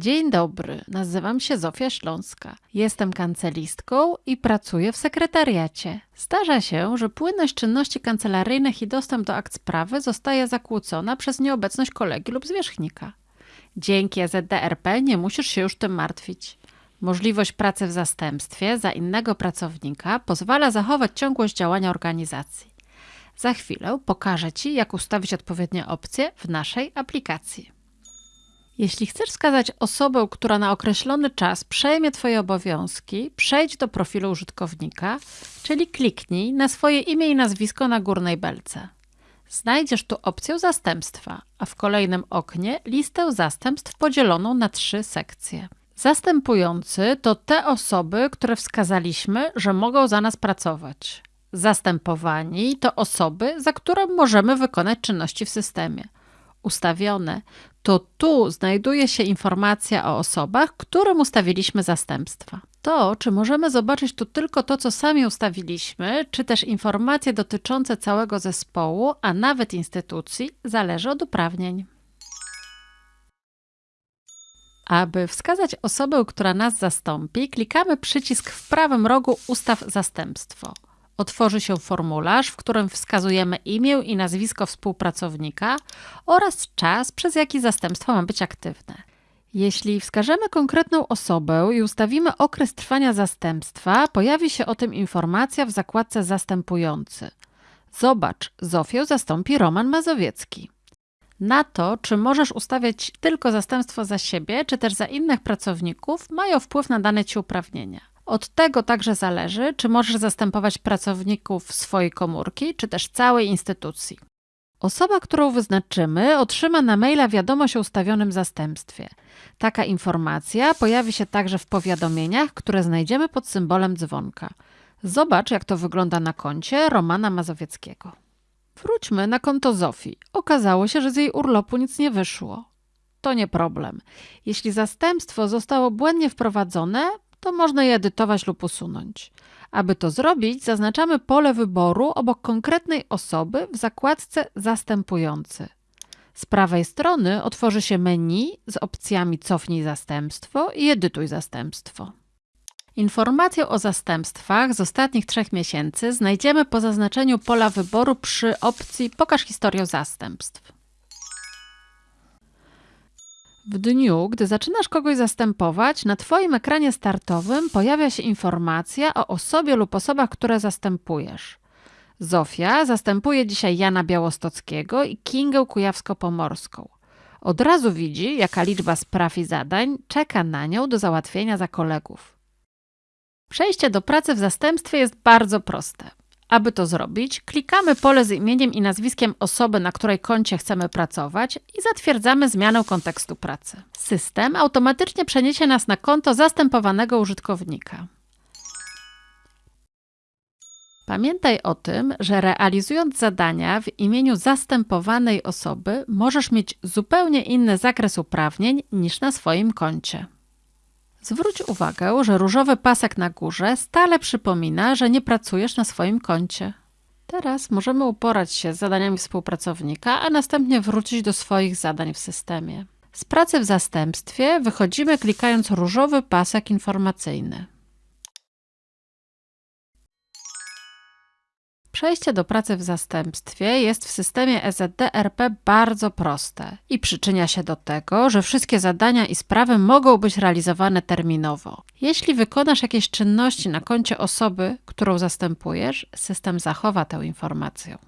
Dzień dobry, nazywam się Zofia Śląska. Jestem kancelistką i pracuję w sekretariacie. Zdarza się, że płynność czynności kancelaryjnych i dostęp do akt sprawy zostaje zakłócona przez nieobecność kolegi lub zwierzchnika. Dzięki EZDRP nie musisz się już tym martwić. Możliwość pracy w zastępstwie za innego pracownika pozwala zachować ciągłość działania organizacji. Za chwilę pokażę Ci, jak ustawić odpowiednie opcje w naszej aplikacji. Jeśli chcesz wskazać osobę, która na określony czas przejmie Twoje obowiązki, przejdź do profilu użytkownika, czyli kliknij na swoje imię i nazwisko na górnej belce. Znajdziesz tu opcję zastępstwa, a w kolejnym oknie listę zastępstw podzieloną na trzy sekcje. Zastępujący to te osoby, które wskazaliśmy, że mogą za nas pracować. Zastępowani to osoby, za które możemy wykonać czynności w systemie. Ustawione to tu znajduje się informacja o osobach, którym ustawiliśmy zastępstwa. To, czy możemy zobaczyć tu tylko to, co sami ustawiliśmy, czy też informacje dotyczące całego zespołu, a nawet instytucji, zależy od uprawnień. Aby wskazać osobę, która nas zastąpi, klikamy przycisk w prawym rogu Ustaw zastępstwo. Otworzy się formularz, w którym wskazujemy imię i nazwisko współpracownika oraz czas, przez jaki zastępstwo ma być aktywne. Jeśli wskażemy konkretną osobę i ustawimy okres trwania zastępstwa, pojawi się o tym informacja w zakładce Zastępujący. Zobacz, Zofię zastąpi Roman Mazowiecki. Na to, czy możesz ustawiać tylko zastępstwo za siebie, czy też za innych pracowników, mają wpływ na dane Ci uprawnienia. Od tego także zależy, czy możesz zastępować pracowników swojej komórki, czy też całej instytucji. Osoba, którą wyznaczymy, otrzyma na maila wiadomość o ustawionym zastępstwie. Taka informacja pojawi się także w powiadomieniach, które znajdziemy pod symbolem dzwonka. Zobacz, jak to wygląda na koncie Romana Mazowieckiego. Wróćmy na konto Zofii. Okazało się, że z jej urlopu nic nie wyszło. To nie problem. Jeśli zastępstwo zostało błędnie wprowadzone, to można je edytować lub usunąć. Aby to zrobić, zaznaczamy pole wyboru obok konkretnej osoby w zakładce Zastępujący. Z prawej strony otworzy się menu z opcjami Cofnij zastępstwo i Edytuj zastępstwo. Informację o zastępstwach z ostatnich trzech miesięcy znajdziemy po zaznaczeniu pola wyboru przy opcji Pokaż historię zastępstw. W dniu, gdy zaczynasz kogoś zastępować, na Twoim ekranie startowym pojawia się informacja o osobie lub osobach, które zastępujesz. Zofia zastępuje dzisiaj Jana Białostockiego i Kingę Kujawsko-Pomorską. Od razu widzi, jaka liczba spraw i zadań czeka na nią do załatwienia za kolegów. Przejście do pracy w zastępstwie jest bardzo proste. Aby to zrobić, klikamy pole z imieniem i nazwiskiem osoby, na której koncie chcemy pracować i zatwierdzamy zmianę kontekstu pracy. System automatycznie przeniesie nas na konto zastępowanego użytkownika. Pamiętaj o tym, że realizując zadania w imieniu zastępowanej osoby, możesz mieć zupełnie inny zakres uprawnień niż na swoim koncie. Zwróć uwagę, że różowy pasek na górze stale przypomina, że nie pracujesz na swoim koncie. Teraz możemy uporać się z zadaniami współpracownika, a następnie wrócić do swoich zadań w systemie. Z pracy w zastępstwie wychodzimy klikając różowy pasek informacyjny. Przejście do pracy w zastępstwie jest w systemie EZDRP bardzo proste i przyczynia się do tego, że wszystkie zadania i sprawy mogą być realizowane terminowo. Jeśli wykonasz jakieś czynności na koncie osoby, którą zastępujesz, system zachowa tę informację.